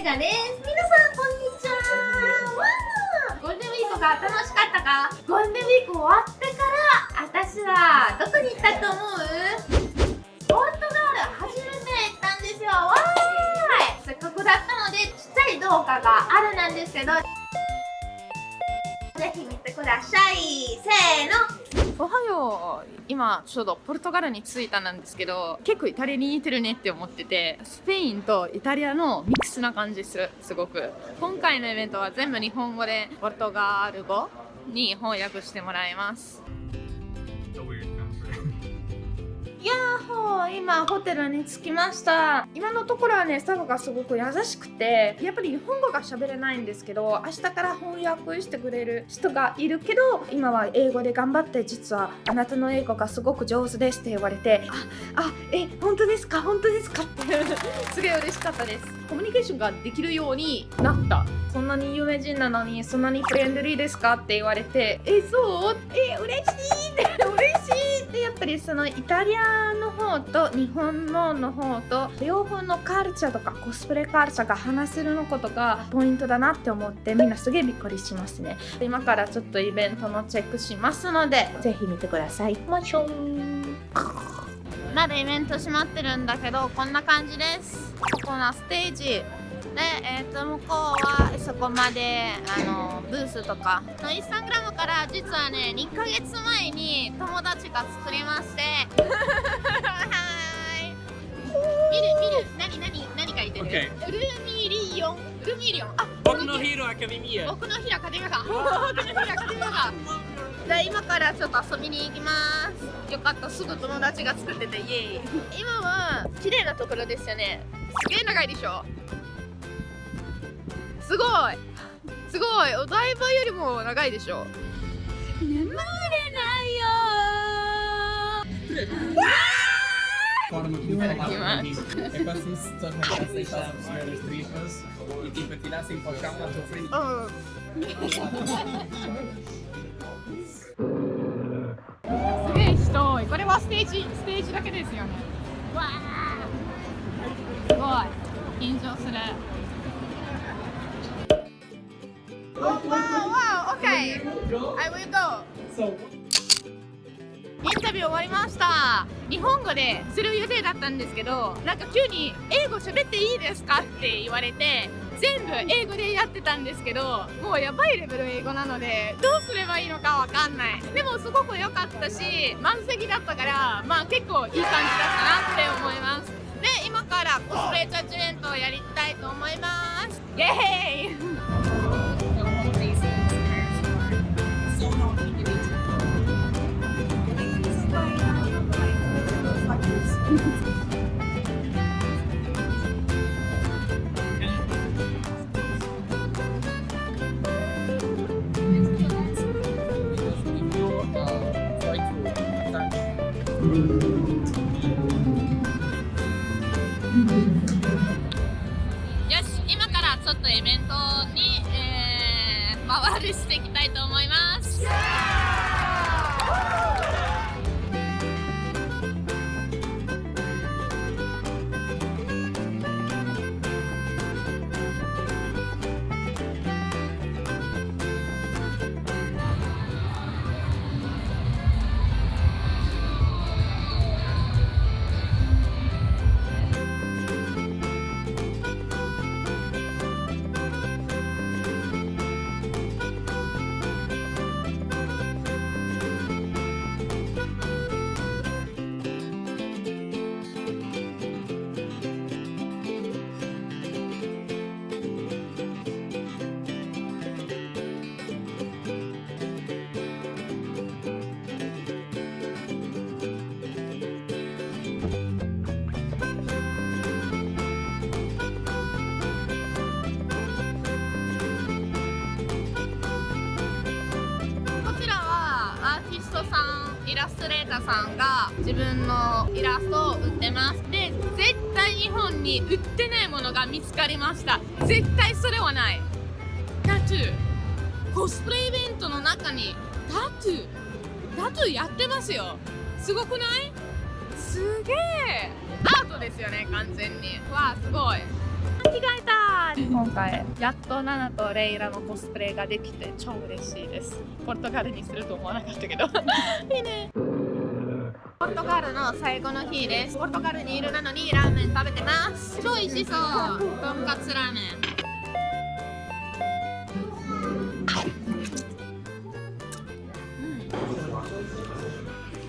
メガです。皆さんこんにちは。わーゴールデンウィークが楽しかったか？ゴールデンウィーク終わってから私はどこに行ったと思う？ポルトガル初めて行ったんですよ。わーい。せっかくだったのでちっちゃい動画があるなんですけどぜひ見てください。せーの。おはよう今ちょうどポルトガルに着いたなんですけど結構イタリアに似てるねって思っててスペインとイタリアのミックスな感じするすごく。今回のイベントは全部日本語でポルトガル語に翻訳してもらいます。やっほー今ホテルに着きました。今のところはねスタッフがすごく優しくてやっぱり日本語が喋れないんですけど明日から翻訳してくれる人がいるけど今は英語で頑張って実はあなたの英語がすごく上手ですって言われてああえ本当ですか？本当ですか？って すごい嬉しかったです。コミュニケーションができるようになった。そんなに有名人なのにそんなにフレンドリーですか？って言われてえそう？え嬉しい！って嬉しい！ってやっぱりそのイタリアの方と日本のの方と両方のカルチャーとかコスプレカルチャーが話せるのことがポイントだなって思ってみんなすげえびっくりしますね。今からちょっとイベントのチェックしますのでぜひ見てください。もちろんまだイベント閉まってるんだけどこんな感じです。ここのステージ、えー、と向こうはそこまであのブースとかインスタグラムから実はね2ヶ月前に友達が作りまして。は い見る見る。何何何書いてる、OK ルミリオン？ルミリオン？あ僕のヒーローアカデミア 僕の日アカデミアカデミアが。じゃあ今からちょっと遊びに行きます。よかったすぐ友達が作っててイエーイ。今は綺麗なところですよね。すげえ長いでしょ？すごい。すごい。お台場よりも長いでしょ。眠れないよすげえ人多い。これはステージステージだけですよね。わあすごい。緊張する。わあわあ OK I will go. インタビュー終わりました。日本語でする予定だったんですけどなんか急に英語喋っていいですかって言われて全部英語でやってたんですけどもうやばいレベル英語なのでどうすればいいのかわかんない。でもすごく良かったし満席だったからまあ結構いい感じだったなって思います。で今からコスプレジャッジメントをやりたいと思います。イエーイ！よし今からちょっとイベントに、えー、回りしていきたいと思います。イラストレーターさんが自分のイラストを売ってます。で絶対日本に売ってないものが見つかりました。絶対それはない。タトゥー。コスプレイベントの中にタトゥー。タトゥーやってますよ。すごくない？すげえ。アートですよね完全に。わあすごい。着替えた今回やっとナナとレイラのコスプレができて超嬉しいです。ポルトガルにすると思わなかったけど。いいね。ポルトガルの最後の日です。ポルトガルにいるなのにラーメン食べてます。超美味しそう。とんかつラーメン。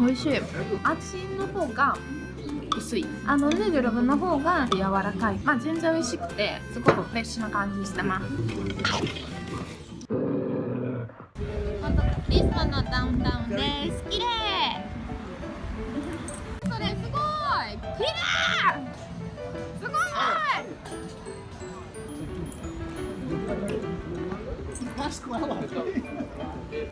うん。美味しい。あっちの方が薄い。あのヌードルの方が柔らかい。まあ全然美味しくてすごくフレッシュな感じしてます。リスボンのダウンタウンです。綺麗。それすごい。綺麗。すごい。Vasco ela. 綺麗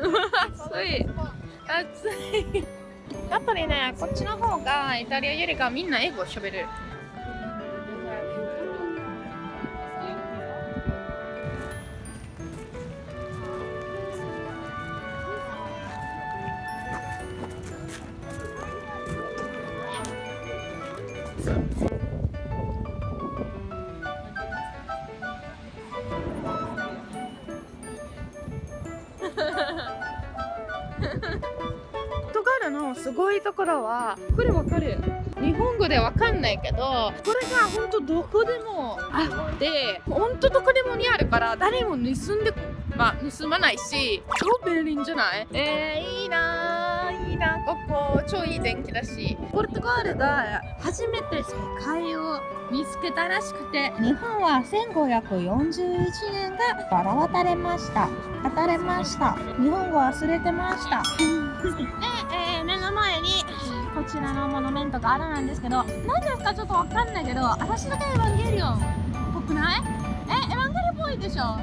暑い。暑い。暑いやっぱりねこっちの方がイタリアよりかみんな英語喋るのすごいところはこれわかる。日本語でわかんないけどこれが本当どこでもあって本当どこでもにあるから誰も盗んでまあ盗まないし超便利じゃない？えー、いいなーいいなここ超いい天気だし。ポルトガルが初めて世界を見つけたらしくて日本は1541年がから渡れました。渡れました。日本語忘れてました。で、えーこちらのモノメントがあるなんですけど何ですかちょっとわかんないけど私だけエヴァンゲリオンっぽくない？えエヴァンゲリオンっぽいでしょ。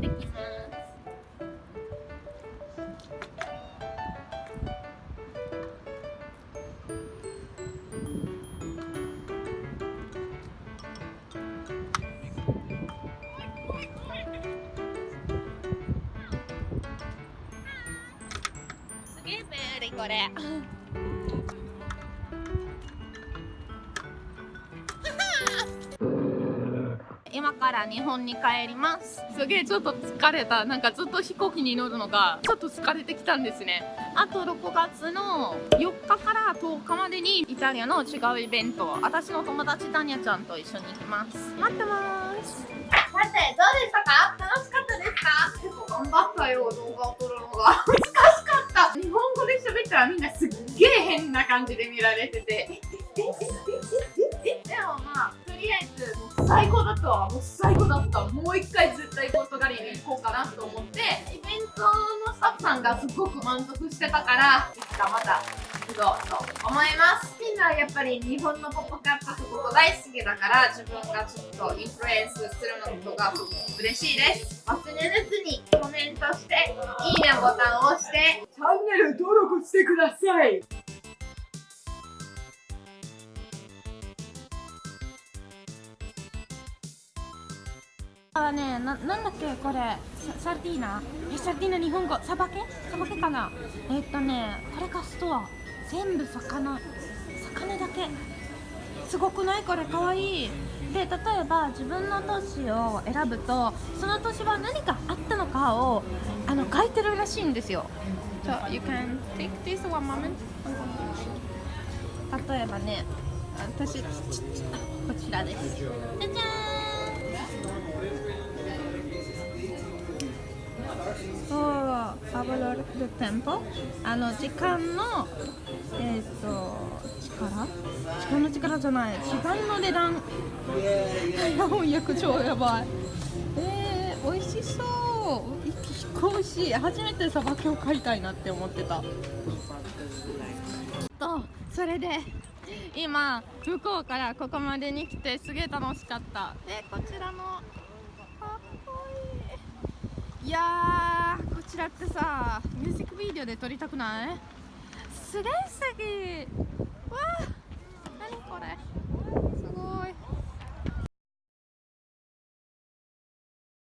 できこれ。今から日本に帰ります。すげえちょっと疲れた。なんかずっと飛行機に乗るのがちょっと疲れてきたんですね。あと6月の4日から10日までにイタリアの違うイベント私の友達タニャちゃんと一緒に行きます。待ってます。さてどうでしたか？楽しかったですか？結 構頑張ったよ動画を撮るのがかった。日本語で喋ったらみんなすっげえ変な感じで見られてて。でもまありあえずもう最高だったわもう最高だったもう一回絶対ポルトガルに行こうかなと思ってイベントのスタッフさんがすごく満足してたからいつかまた行こうと思います。みんなやっぱり日本のポップカルチャーすごく大好きだから自分がちょっとインフルエンスするのがすごく嬉しいです。忘れずにコメントしていいねボタンを押してチャンネル登録してください。あねななんだっけこれ。ササルディーナ。えサルディーナ日本語。サバケ？サバケかな？えっとねこれがストア全部魚。魚だけ。すごくない？これ。かわいい。で例えば自分の都市を選ぶとその都市は何があったのかをあの書いてるらしいんですよ。So you can take this one moment. 例えばね私こちらです。じゃじゃーんそうアブロルテンポ？あの時間のえっ、と力？時間の力じゃない。時間の値段？翻訳超やばい。えー、美味しそう。飛行し初めてさばきを買いたいなって思ってた。とそれで今向こうからここまでに来てすげえ楽しかった。でこちらのかっこいい。いやこちらってさミュージックビデオで撮りたくない？すげえ素敵。わあ何これ？